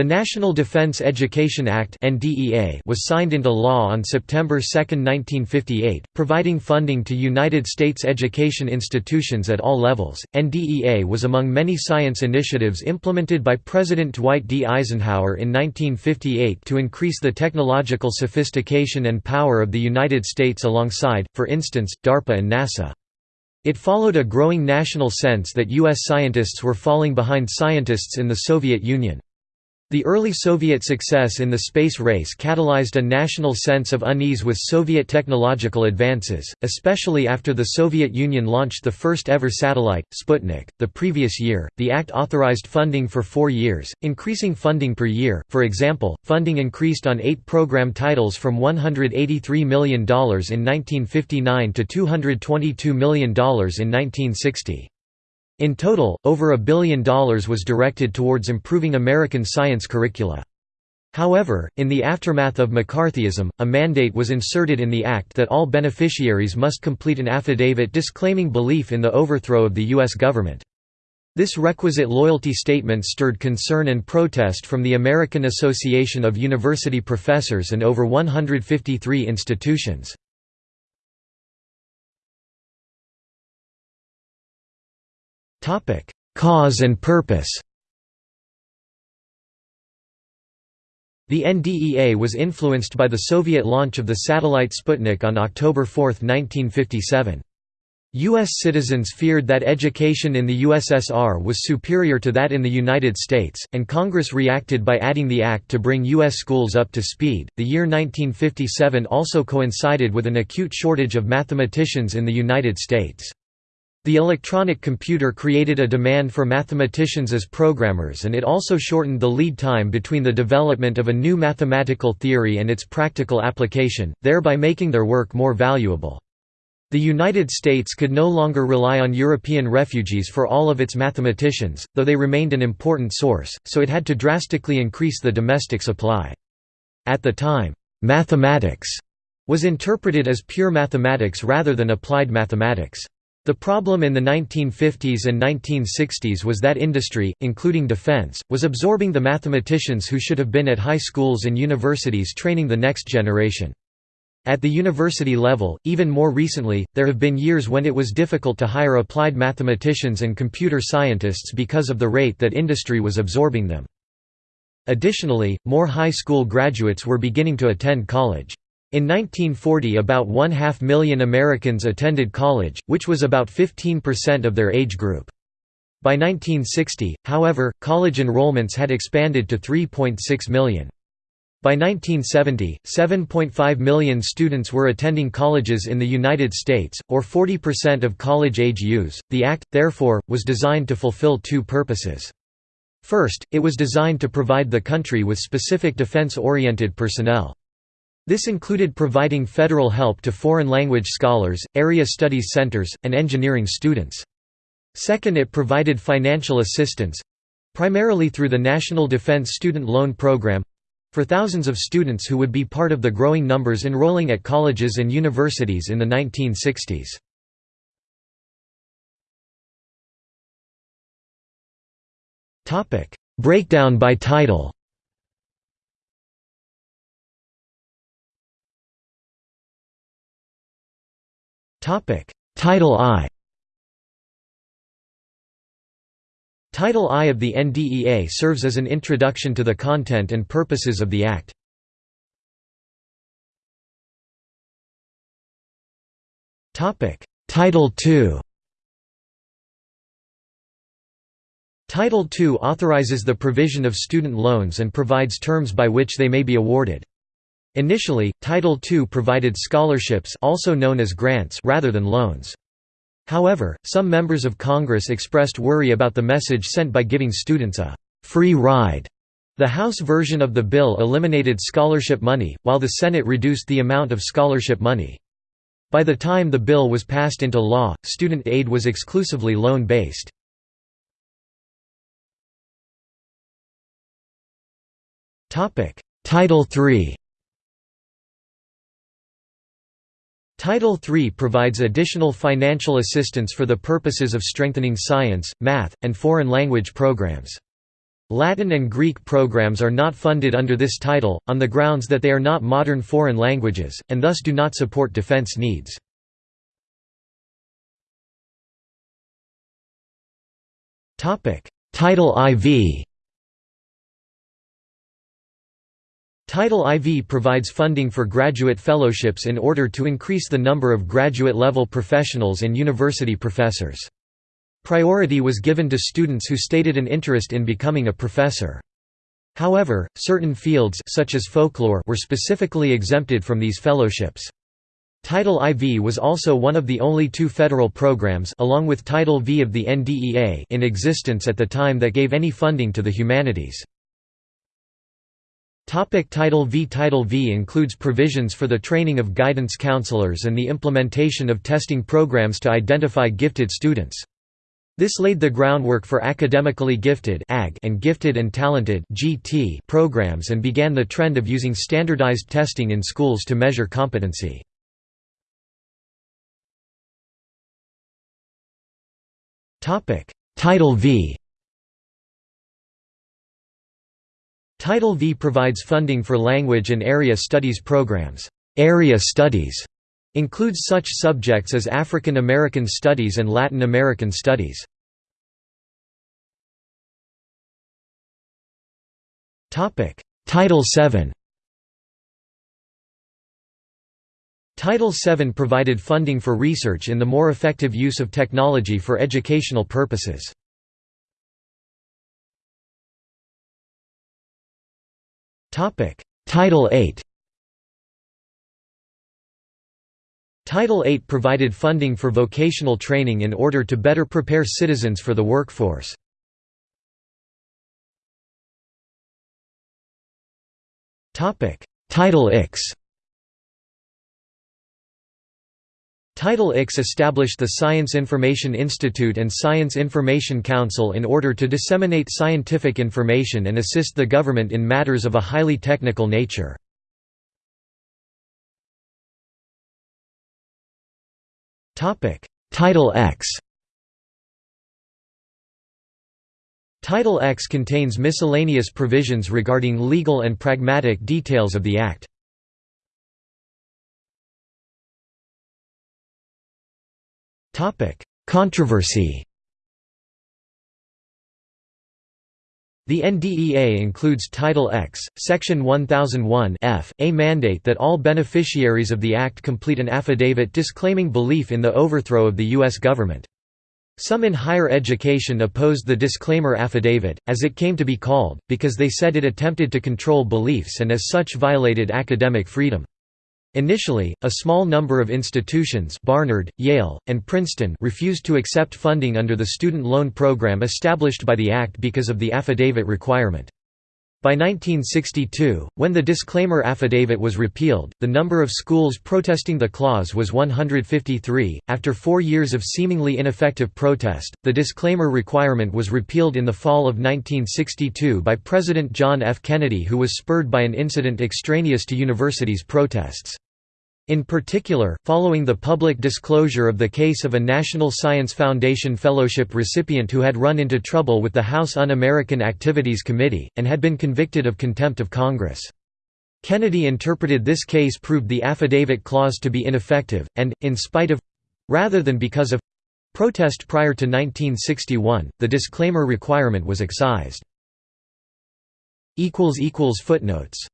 The National Defense Education Act was signed into law on September 2, 1958, providing funding to United States education institutions at all levels. NDEA was among many science initiatives implemented by President Dwight D. Eisenhower in 1958 to increase the technological sophistication and power of the United States alongside, for instance, DARPA and NASA. It followed a growing national sense that U.S. scientists were falling behind scientists in the Soviet Union. The early Soviet success in the space race catalyzed a national sense of unease with Soviet technological advances, especially after the Soviet Union launched the first ever satellite, Sputnik. The previous year, the act authorized funding for four years, increasing funding per year. For example, funding increased on eight program titles from $183 million in 1959 to $222 million in 1960. In total, over a billion dollars was directed towards improving American science curricula. However, in the aftermath of McCarthyism, a mandate was inserted in the Act that all beneficiaries must complete an affidavit disclaiming belief in the overthrow of the U.S. government. This requisite loyalty statement stirred concern and protest from the American Association of University Professors and over 153 institutions. Cause and purpose The NDEA was influenced by the Soviet launch of the satellite Sputnik on October 4, 1957. U.S. citizens feared that education in the USSR was superior to that in the United States, and Congress reacted by adding the act to bring U.S. schools up to speed. The year 1957 also coincided with an acute shortage of mathematicians in the United States. The electronic computer created a demand for mathematicians as programmers and it also shortened the lead time between the development of a new mathematical theory and its practical application, thereby making their work more valuable. The United States could no longer rely on European refugees for all of its mathematicians, though they remained an important source, so it had to drastically increase the domestic supply. At the time, mathematics was interpreted as pure mathematics rather than applied mathematics. The problem in the 1950s and 1960s was that industry, including defense, was absorbing the mathematicians who should have been at high schools and universities training the next generation. At the university level, even more recently, there have been years when it was difficult to hire applied mathematicians and computer scientists because of the rate that industry was absorbing them. Additionally, more high school graduates were beginning to attend college. In 1940 about one-half million Americans attended college, which was about 15% of their age group. By 1960, however, college enrollments had expanded to 3.6 million. By 1970, 7.5 million students were attending colleges in the United States, or 40% of college-age youths. The Act, therefore, was designed to fulfill two purposes. First, it was designed to provide the country with specific defense-oriented personnel. This included providing federal help to foreign language scholars, area studies centers, and engineering students. Second it provided financial assistance—primarily through the National Defense Student Loan Program—for thousands of students who would be part of the growing numbers enrolling at colleges and universities in the 1960s. Breakdown by title Title I Title I of the NDEA serves as an introduction to the content and purposes of the Act. Topic: Title II Title II authorizes the provision of student loans and provides terms by which they may be awarded. Initially, Title II provided scholarships also known as grants rather than loans. However, some members of Congress expressed worry about the message sent by giving students a «free ride». The House version of the bill eliminated scholarship money, while the Senate reduced the amount of scholarship money. By the time the bill was passed into law, student aid was exclusively loan-based. Title III Title III provides additional financial assistance for the purposes of strengthening science, math, and foreign language programs. Latin and Greek programs are not funded under this title, on the grounds that they are not modern foreign languages, and thus do not support defense needs. Title IV Title IV provides funding for graduate fellowships in order to increase the number of graduate-level professionals and university professors. Priority was given to students who stated an interest in becoming a professor. However, certain fields such as folklore were specifically exempted from these fellowships. Title IV was also one of the only two federal programs along with Title V of the NDEA in existence at the time that gave any funding to the humanities. Topic Title V Title V includes provisions for the training of guidance counselors and the implementation of testing programs to identify gifted students. This laid the groundwork for academically gifted and gifted and talented programs and began the trend of using standardized testing in schools to measure competency. Title V Title V provides funding for language and area studies programs. Area studies includes such subjects as African American Studies and Latin American Studies. Topic: Title VII Title VII provided funding for research in the more effective use of technology for educational purposes. Title VIII Title VIII provided funding for vocational training in order to better prepare citizens for the workforce. Title IX Title IX established the Science Information Institute and Science Information Council in order to disseminate scientific information and assist the government in matters of a highly technical nature. Title X Title X contains miscellaneous provisions regarding legal and pragmatic details of the Act. Controversy The NDEA includes Title X, Section 1001 F, a mandate that all beneficiaries of the Act complete an affidavit disclaiming belief in the overthrow of the U.S. government. Some in higher education opposed the disclaimer affidavit, as it came to be called, because they said it attempted to control beliefs and as such violated academic freedom. Initially, a small number of institutions Barnard, Yale, and Princeton refused to accept funding under the student loan program established by the Act because of the affidavit requirement. By 1962, when the disclaimer affidavit was repealed, the number of schools protesting the clause was 153. After four years of seemingly ineffective protest, the disclaimer requirement was repealed in the fall of 1962 by President John F. Kennedy, who was spurred by an incident extraneous to universities' protests. In particular, following the public disclosure of the case of a National Science Foundation Fellowship recipient who had run into trouble with the House Un-American Activities Committee, and had been convicted of contempt of Congress. Kennedy interpreted this case proved the affidavit clause to be ineffective, and, in spite of—rather than because of—protest prior to 1961, the disclaimer requirement was excised. Footnotes